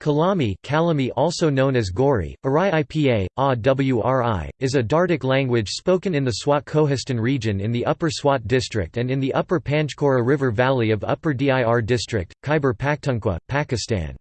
Kalami Kalami also known as Gori, Arai Ipa, Awri, is a Dardic language spoken in the Swat Kohistan region in the Upper Swat district and in the Upper Panchkora River Valley of Upper Dir district, Khyber Pakhtunkhwa, Pakistan.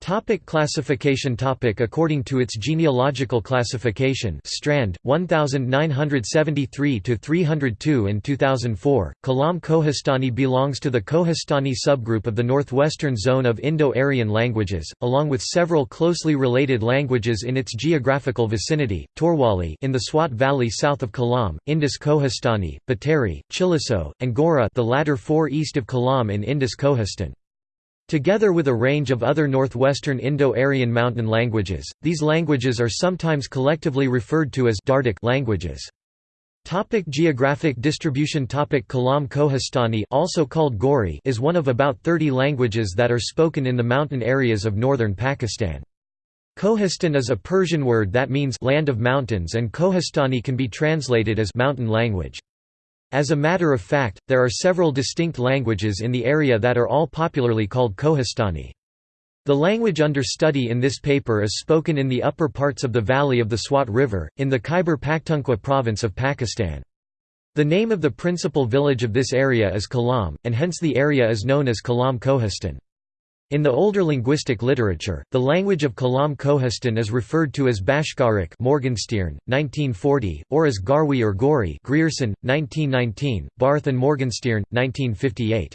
Topic classification topic According to its genealogical classification Strand, 1973–302 in 2004, Kalam Kohistani belongs to the Kohistani subgroup of the northwestern zone of Indo-Aryan languages, along with several closely related languages in its geographical vicinity, Torwali in the Swat Valley south of Kalam, Indus Kohistani, Bateri, Chilisso, and Gora the latter four east of Kalam in Indus Kohistan. Together with a range of other northwestern Indo-Aryan mountain languages, these languages are sometimes collectively referred to as Dardic languages. Topic geographic distribution Topic Kalam Kohistani also called Gori is one of about 30 languages that are spoken in the mountain areas of northern Pakistan. Kohistan is a Persian word that means land of mountains and Kohistani can be translated as mountain language. As a matter of fact, there are several distinct languages in the area that are all popularly called Kohistani. The language under study in this paper is spoken in the upper parts of the valley of the Swat River, in the Khyber Pakhtunkhwa province of Pakistan. The name of the principal village of this area is Kalam, and hence the area is known as Kalam Kohistan. In the older linguistic literature, the language of Kalam Kohistan is referred to as Bashkaric Morgenstierne, 1940, or as Garwi or Gori Grierson, 1919, Barth and Morgenstierne, 1958.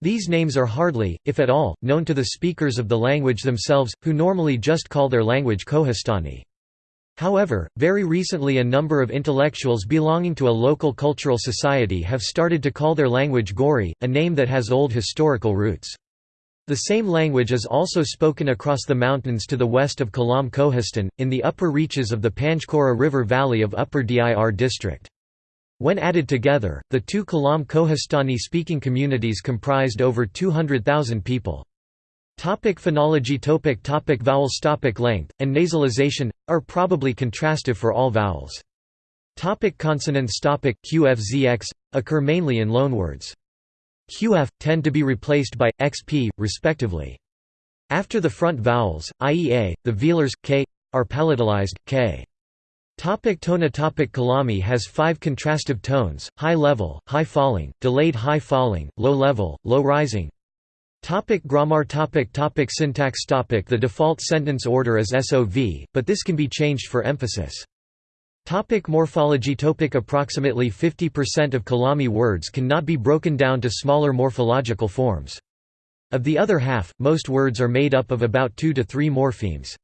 These names are hardly, if at all, known to the speakers of the language themselves, who normally just call their language Kohistani. However, very recently a number of intellectuals belonging to a local cultural society have started to call their language Gori, a name that has old historical roots. The same language is also spoken across the mountains to the west of Kalam Kohistan, in the upper reaches of the Panchkora River valley of Upper Dir district. When added together, the two Kalam Kohistani-speaking communities comprised over 200,000 people. Topic phonology topic topic Vowels topic Length, and nasalization, are probably contrastive for all vowels. Topic consonants topic QFZX, occur mainly in loanwords. Qf, tend to be replaced by, xp, respectively. After the front vowels, i.e. a, the velars, k, are palatalized, k. Topic tona topic Kalami has five contrastive tones, high level, high falling, delayed high falling, low level, low rising. Topic grammar topic topic syntax topic The default sentence order is SOV, but this can be changed for emphasis. Topic morphology Topic Approximately 50% of Kalami words cannot be broken down to smaller morphological forms. Of the other half, most words are made up of about two to three morphemes.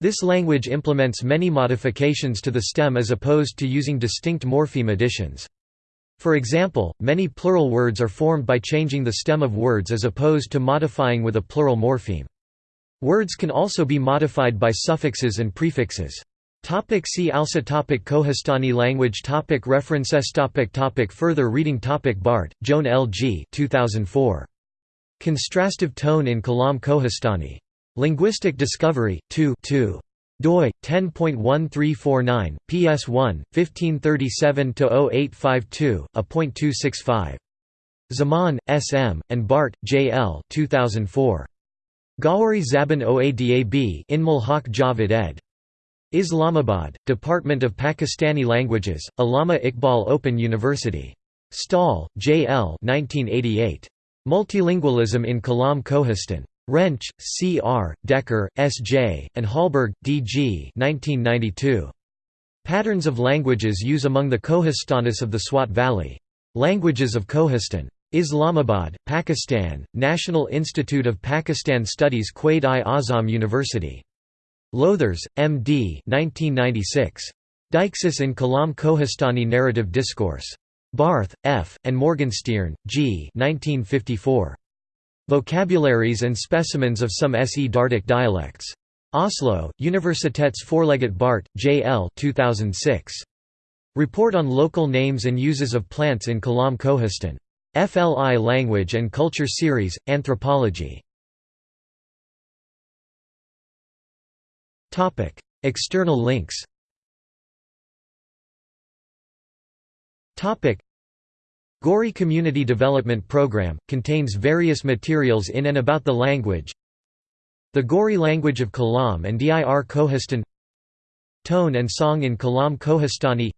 This language implements many modifications to the stem as opposed to using distinct morpheme additions. For example, many plural words are formed by changing the stem of words as opposed to modifying with a plural morpheme. Words can also be modified by suffixes and prefixes. Topic see also topic Kohistani language topic References topic topic Further reading topic Baart, Joan L. G. 2004. Contrastive tone in Kalam Kohistani. Linguistic Discovery, 2 2 doi 10.1349 ps1 1537-0852 a.265 Zaman sm and baart jl 2004 Gawari Zaban Oadab Inamul Haq Javed ed Islamabad, Department of Pakistani Languages, Allama Iqbal Open University. Stahl, J. L. 1988. Multilingualism in Kalam Kohistan. Rensch, C. R., Decker, S. J., and Hallberg, D. G. 1992. Patterns of languages use among the Kohistanis of the Swat Valley. Languages of Kohistan. Islamabad, Pakistan, National Institute of Pakistan Studies Quaid-i-Azam University. Lothers, M.D. 1996. Deixis in Kalam Kohistani Narrative Discourse. Barth, F., and Morgenstierne, G. 1954. Vocabularies and specimens of some SE Dardic dialects. Oslo, Universitets Forlaget Baart, J. L. 2006. Report on local names and uses of plants in Kalam Kohistan. FLI Language and Culture Series, Anthropology. External links Gori Community Development Program, contains various materials in and about the language. The Gori language of Kalam and Dir Kohestan Tone and song in Kalam Kohestani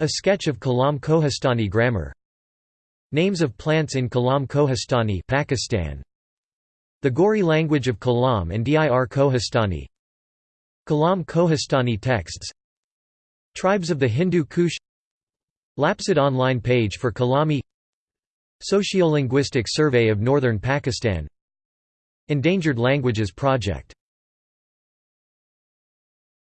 A sketch of Kalam Kohestani grammar. Names of plants in Kalam Kohestani Pakistan. The Gori language of Kalam and Dir Kohestani Kalam Kohestani texts. Tribes of the Hindu Kush. Lapsed online page for Kalami. Sociolinguistic Survey of Northern Pakistan. Endangered Languages Project